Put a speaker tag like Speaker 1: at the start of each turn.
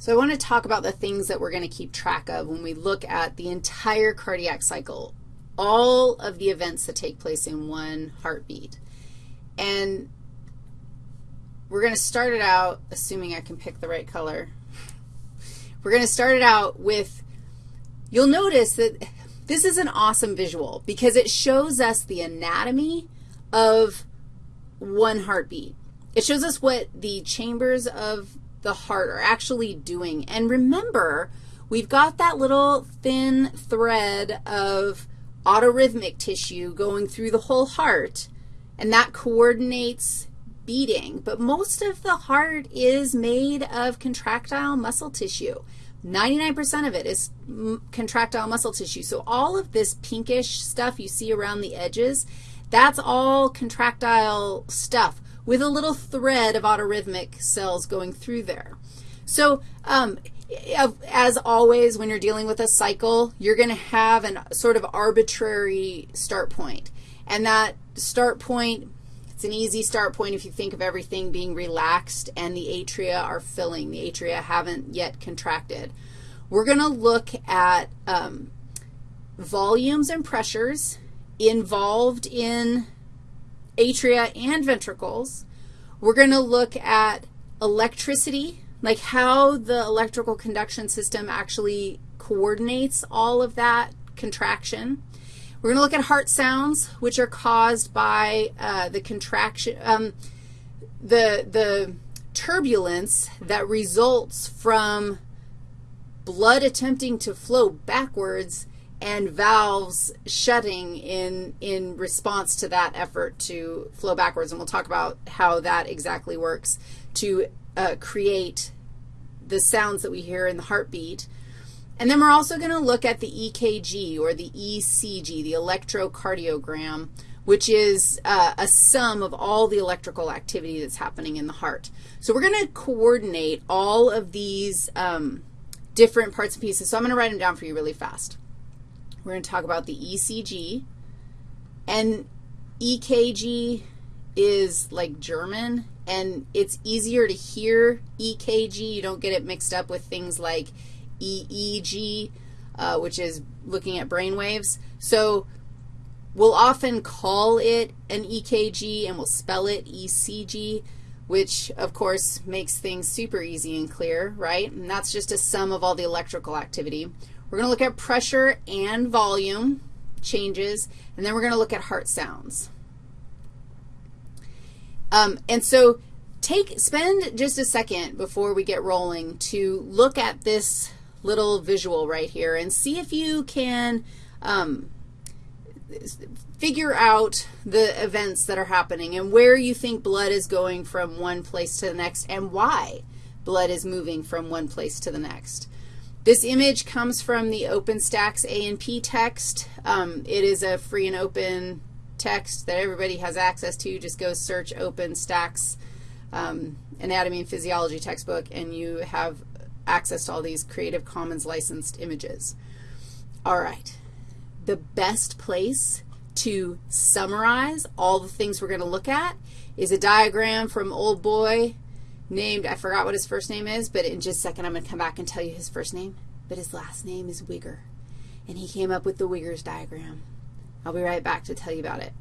Speaker 1: So I want to talk about the things that we're going to keep track of when we look at the entire cardiac cycle, all of the events that take place in one heartbeat. And we're going to start it out, assuming I can pick the right color. We're going to start it out with, you'll notice that this is an awesome visual because it shows us the anatomy of one heartbeat. It shows us what the chambers of the heart are actually doing. And remember, we've got that little thin thread of autorhythmic tissue going through the whole heart, and that coordinates beating. But most of the heart is made of contractile muscle tissue. 99% of it is contractile muscle tissue. So all of this pinkish stuff you see around the edges, that's all contractile stuff with a little thread of autorhythmic cells going through there. So um, as always, when you're dealing with a cycle, you're going to have a sort of arbitrary start point. And that start point, it's an easy start point if you think of everything being relaxed and the atria are filling. The atria haven't yet contracted. We're going to look at um, volumes and pressures involved in atria and ventricles. We're going to look at electricity, like how the electrical conduction system actually coordinates all of that contraction. We're going to look at heart sounds, which are caused by uh, the contraction, um, the, the turbulence that results from blood attempting to flow backwards and valves shutting in, in response to that effort to flow backwards. And we'll talk about how that exactly works to uh, create the sounds that we hear in the heartbeat. And then we're also going to look at the EKG or the ECG, the electrocardiogram, which is uh, a sum of all the electrical activity that's happening in the heart. So we're going to coordinate all of these um, different parts and pieces. So I'm going to write them down for you really fast. We're going to talk about the ECG. And EKG is like German, and it's easier to hear EKG. You don't get it mixed up with things like EEG, uh, which is looking at brain waves. So we'll often call it an EKG, and we'll spell it ECG, which, of course, makes things super easy and clear, right? And that's just a sum of all the electrical activity. We're going to look at pressure and volume changes, and then we're going to look at heart sounds. Um, and so take, spend just a second before we get rolling to look at this little visual right here and see if you can um, figure out the events that are happening and where you think blood is going from one place to the next and why blood is moving from one place to the next. This image comes from the OpenStax A&P text. Um, it is a free and open text that everybody has access to. Just go search OpenStax um, Anatomy and Physiology textbook, and you have access to all these Creative Commons licensed images. All right. The best place to summarize all the things we're going to look at is a diagram from Old Boy named, I forgot what his first name is, but in just a second I'm going to come back and tell you his first name. But his last name is Wigger, and he came up with the Wiggers diagram. I'll be right back to tell you about it.